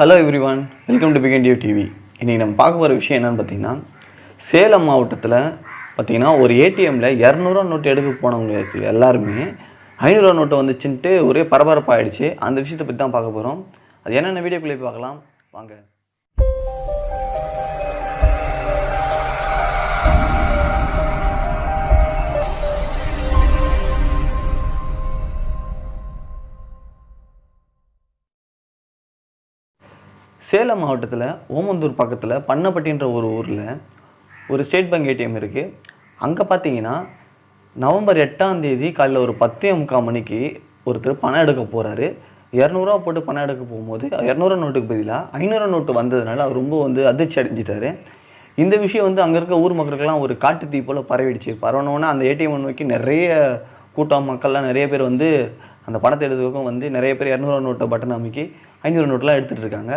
Hello everyone welcome to பிகண்டியூ TV இன்றைக்கி நம்ம பார்க்க போகிற விஷயம் என்னென்னு பார்த்தீங்கன்னா சேலம் மாவட்டத்தில் பார்த்தீங்கன்னா ஒரு ஏடிஎம்மில் இரநூறுவா நோட்டு எடுக்க போனவங்களுக்கு எல்லாருமே. ஐநூறுரூவா நோட்டு வந்துச்சுன்ட்டு ஒரே பரபரப்பாகிடுச்சு அந்த விஷயத்தை பற்றி தான் பார்க்க போகிறோம் அது என்னென்ன வீடியோக்குள்ளே போய் பார்க்கலாம். வாங்க. சேலம் மாவட்டத்தில் ஓமந்தூர் பக்கத்தில் பண்ணப்பட்டின்ற ஒரு ஊரில் ஒரு ஸ்டேட் பேங்க் ஏடிஎம் இருக்குது அங்கே பார்த்தீங்கன்னா நவம்பர் எட்டாம் தேதி காலையில் ஒரு பத்தே முக்கால் மணிக்கு ஒருத்தர் பணம் எடுக்க போகிறாரு இரநூறுவா போட்டு பணம் எடுக்க போகும்போது இரநூறுவா நோட்டுக்கு பதிலாக ஐநூறுவா நோட்டு வந்ததுனால அவர் ரொம்ப வந்து அதிர்ச்சி அடைஞ்சிட்டாரு. இந்த விஷயம் வந்து அங்கே இருக்க ஊர் மக்களுக்கெல்லாம் ஒரு காட்டு தீ போல் பரவிடுச்சு. பரவனோன்னே அந்த ஏடிஎம் நோக்கி நிறைய கூட்டம் மக்கள்லாம் நிறைய பேர் வந்து அந்த பணத்தை எடுத்துக்கும் வந்து நிறைய பேர் இரநூறுவா நோட்டை பட்டன் அமைக்கி ஐநூறு நோட்டெலாம் எடுத்துகிட்டு இருக்காங்க.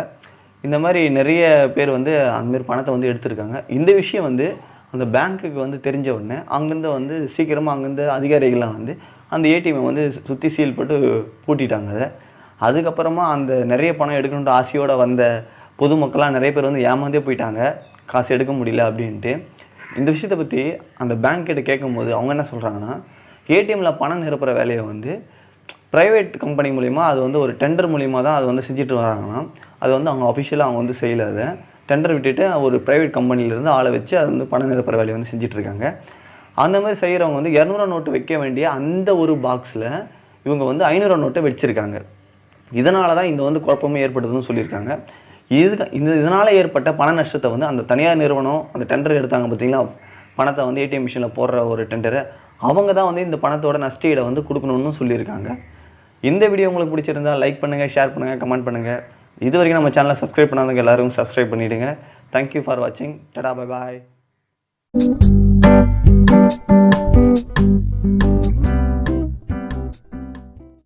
இந்த மாதிரி நிறைய பேர் வந்து அந்தமாரி பணத்தை வந்து எடுத்திருக்காங்க. இந்த விஷயம் வந்து அந்த பேங்க்குக்கு வந்து தெரிஞ்ச உடனே அங்கேருந்து வந்து சீக்கிரமாக அங்கேருந்து அதிகாரிகள்லாம் வந்து அந்த ஏடிஎம்மை வந்து சுற்றி சீல் போட்டு பூட்டிட்டாங்க அதை. அதுக்கப்புறமா அந்த நிறைய பணம் எடுக்கணுன்ற ஆசையோடு வந்த பொதுமக்கள்லாம் நிறைய பேர் வந்து ஏமாந்தே போயிட்டாங்க. காசு எடுக்க முடியல அப்படின்ட்டு. இந்த விஷயத்தை பற்றி அந்த பேங்க் கிட்ட கேட்கும்போது அவங்க என்ன சொல்கிறாங்கன்னா ஏடிஎம்மில் பணம் நிரப்புற வேலையை வந்து ப்ரைவேட் கம்பெனி மூலிமா அது வந்து ஒரு டெண்டர் மூலிமா தான் அது வந்து செஞ்சுட்டு வராங்கன்னா அது வந்து அவங்க அஃபிஷியலாக அவங்க வந்து செய்யலை அதை. டெண்டர் விட்டுட்டு ஒரு ப்ரைவேட் கம்பெனிலேருந்து ஆளை வச்சு அது வந்து பணம் நிரப்புற வேலையை வந்து செஞ்சிட்ருக்காங்க. அந்த மாதிரி செய்கிறவங்க வந்து இரநூறுவா நோட்டு வைக்க வேண்டிய அந்த ஒரு பாக்ஸில் இவங்க வந்து ஐநூறுவா நோட்டை வச்சுருக்காங்க. இதனால தான் இந்த வந்து குழப்பமே ஏற்படுதுன்னு சொல்லியிருக்காங்க. இது இந்த இதனால் ஏற்பட்ட பண நஷ்டத்தை வந்து அந்த தனியார் நிறுவனம் அந்த டெண்டர் எடுத்தாங்க பார்த்தீங்களா? பணத்தை வந்து ஏடிஎம் மிஷினில் போடுற ஒரு டெண்டரை அவங்க தான் வந்து இந்த பணத்தோட நஷ்டீடை வந்து கொடுக்கணும்னு சொல்லியிருக்காங்க. இந்த வீடியோ உங்களுக்கு பிடிச்சிருந்தா லைக் பண்ணுங்கள் ஷேர் பண்ணுங்கள் கமெண்ட் பண்ணுங்கள் இது வரைக்கும் நம்ம சேனலை சப்ஸ்கிரைப் பண்ணாதவங்க எல்லாரும் சப்ஸ்கிரைப் பண்ணிவிடுங்க தேங்க்யூ ஃபார் வாட்சிங் டடா பை பாய்